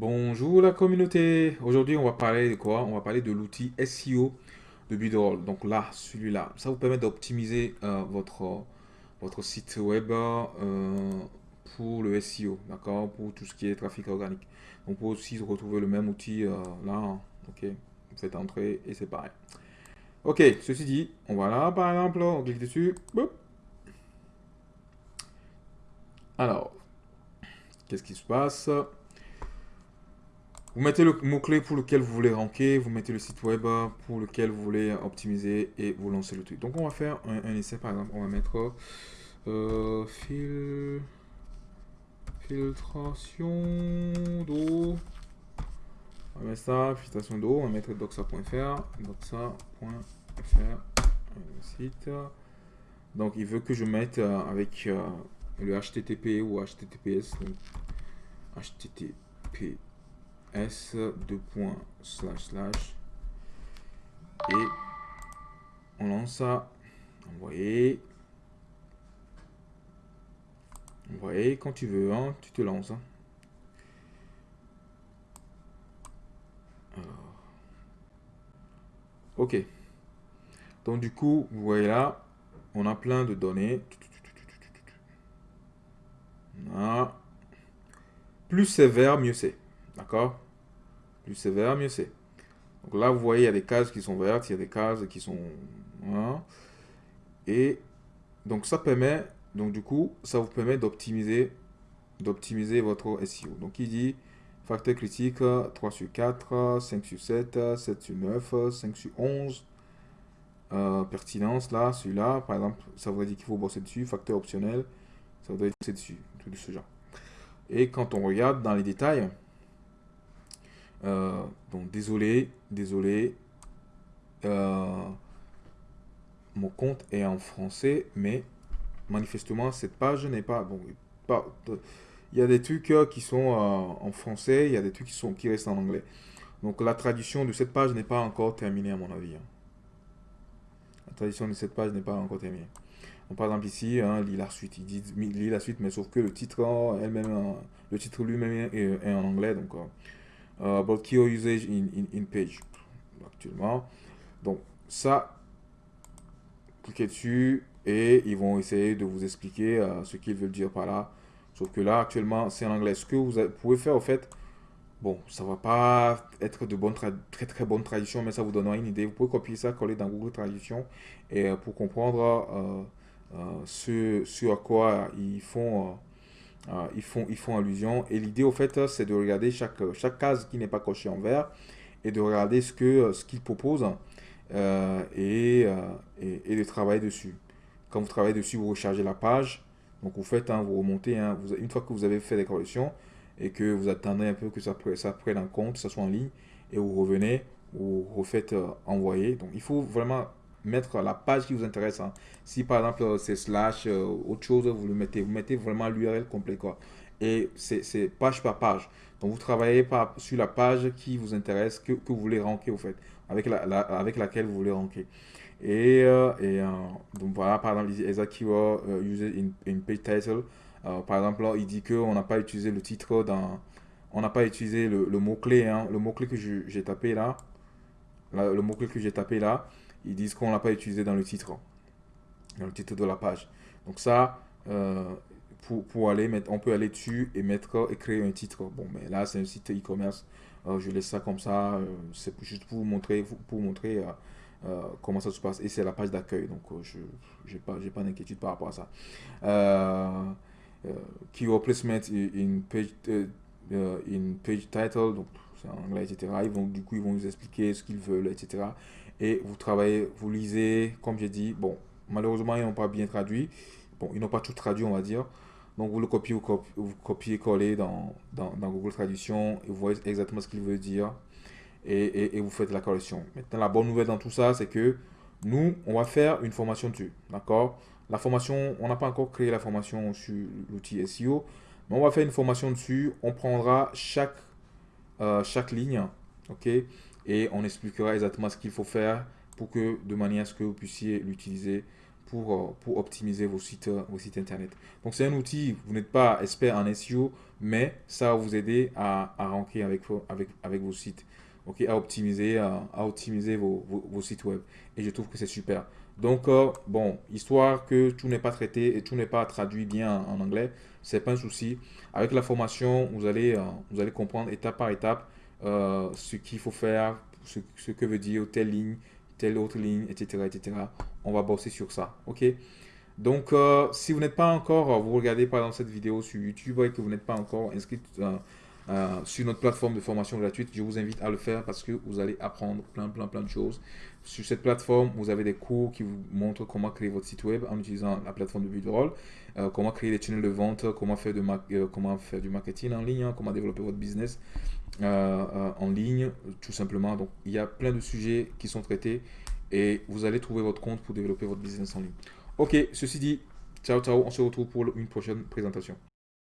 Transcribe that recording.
Bonjour la communauté. Aujourd'hui, on va parler de quoi? On va parler de l'outil SEO de Bidroll. Donc là, celui-là, ça vous permet d'optimiser euh, votre, votre site web euh, pour le SEO, d'accord? Pour tout ce qui est trafic organique. Donc pour aussi retrouver le même outil euh, là, ok? Vous faites entrer et c'est pareil. Ok, ceci dit, on va là par exemple, on clique dessus. Alors, qu'est-ce qui se passe? Vous mettez le mot-clé pour lequel vous voulez ranker, vous mettez le site web pour lequel vous voulez optimiser et vous lancez le truc. Donc on va faire un, essai par exemple, on va mettre euh, filtration d'eau. On va mettre ça, filtration d'eau, on va mettre doxa.fr, doxa.fr, site. Donc il veut que je mette euh, avec euh, le HTTP ou HTTPS, donc HTTP s points slash slash. Et on lance ça. Envoyer envoyer quand tu veux hein, tu te lances hein. ok. Donc du coup vous voyez là on a plein de données. Plus sévère mieux c'est. D'accord? Plus c'est vert, mieux c'est. Donc là, vous voyez, il y a des cases qui sont vertes, il y a des cases qui sont... Et donc ça permet, donc du coup, ça vous permet d'optimiser d'optimiser votre SEO. Donc il dit facteur critique 3 sur 4, 5 sur 7, 7 sur 9, 5 sur 11. Euh, pertinence, là, celui-là, par exemple, ça voudrait dire qu'il faut bosser dessus. Facteur optionnel, ça voudrait bosser dessus. Tout de ce genre. Et quand on regarde dans les détails, euh, donc désolé, désolé. Euh, mon compte est en français, mais manifestement cette page n'est pas bon. Il y a des trucs euh, qui sont en français, il y a des trucs qui sont qui restent en anglais. Donc la traduction de cette page n'est pas encore terminée à mon avis. Hein. La traduction de cette page n'est pas encore terminée. Donc, par exemple ici, hein, lit la suite. Il lit la suite, mais sauf que le titre elle-même, le titre lui-même est, en anglais. Donc about key usage in, in, page actuellement. Donc ça, cliquez dessus et ils vont essayer de vous expliquer euh, ce qu'ils veulent dire par là. Sauf que là, actuellement, c'est en anglais. Ce que vous pouvez faire, au fait, bon, ça va pas être de bonne très très bonne traduction, mais ça vous donnera une idée. Vous pouvez copier ça, coller dans Google Traduction et euh, pour comprendre ce, ce à quoi ils font euh, ils, font, ils font allusion. Et l'idée, au fait, c'est de regarder chaque, chaque case qui n'est pas cochée en vert et de regarder ce qu'ils ce qu'ils proposent euh, et, euh, et, et, de travailler dessus. Quand vous travaillez dessus, vous rechargez la page. Donc, vous faites, hein, vous remontez. Hein, une fois que vous avez fait des corrections et que vous attendez un peu que ça, ça prenne en compte, ça soit en ligne, et vous revenez, vous refaites envoyer. Donc, il faut vraiment mettre la page qui vous intéresse. Hein. Si par exemple c'est slash, euh, autre chose, vous le mettez. Vous mettez vraiment l'URL complet. Quoi. Et c'est page par page. Donc vous travaillez par, sur la page qui vous intéresse, que, que vous voulez ranker au fait, avec, la, avec laquelle vous voulez ranker. Et, euh, et euh, donc voilà, par exemple, exact keyword in, in, page title. par exemple, il dit qu'on n'a pas utilisé le titre dans... On n'a pas utilisé le, le mot-clé, hein, le mot-clé que j'ai tapé là. le mot-clé que j'ai tapé là ils disent qu'on ne l'a pas utilisé dans le titre, dans le titre de la page. Donc ça, euh, pour, pour, aller mettre, on peut aller dessus et mettre et créer un titre. Bon, mais là, c'est un site e-commerce. Euh, je laisse ça comme ça. Euh, c'est juste pour vous montrer, pour montrer comment ça se passe. Et c'est la page d'accueil. Donc, je n'ai pas, pas d'inquiétude par rapport à ça. key replacement in page, in page title. En anglais, etc. Ils vont, du coup, ils vont nous expliquer ce qu'ils veulent, etc et vous travaillez, vous lisez, comme j'ai dit, bon, malheureusement, ils n'ont pas bien traduit. Bon, ils n'ont pas tout traduit, on va dire. Donc, vous le copiez, vous copiez, collez dans, dans, Google Traduction et vous voyez exactement ce qu'il veut dire et, et, vous faites la correction. Maintenant, la bonne nouvelle dans tout ça, c'est que nous, on va faire une formation dessus, d'accord? La formation, on n'a pas encore créé la formation sur l'outil SEO, mais on va faire une formation dessus. On prendra chaque, euh, chaque ligne, ok? Et on expliquera exactement ce qu'il faut faire pour que de manière à ce que vous puissiez l'utiliser pour, pour optimiser vos sites, vos sites internet. Donc c'est un outil, vous n'êtes pas expert en SEO, mais ça va vous aider à, à rentrer avec, avec, avec vos sites, ok, à optimiser, à, optimiser vos, vos, sites web. Et je trouve que c'est super. Donc, bon, histoire que tout n'est pas traité et tout n'est pas traduit bien en, anglais, c'est pas un souci. Avec la formation, vous allez, allez comprendre étape par étape ce qu'il faut faire, ce, que veut dire telle ligne, telle autre ligne, etc. etc. On va bosser sur ça, ok? Donc, euh, si vous n'êtes pas encore, euh, vous regardez par exemple cette vidéo sur YouTube et que vous n'êtes pas encore inscrit euh, sur notre plateforme de formation gratuite, je vous invite à le faire parce que vous allez apprendre plein, plein, plein de choses. Sur cette plateforme, vous avez des cours qui vous montrent comment créer votre site web en utilisant la plateforme de Budroll, euh, comment créer des tunnels de vente, comment faire, de comment faire du marketing en ligne, hein, comment développer votre business en ligne, tout simplement. Donc, il y a plein de sujets qui sont traités et vous allez trouver votre compte pour développer votre business en ligne. Ok, ceci dit, ciao ciao, on se retrouve pour une prochaine présentation.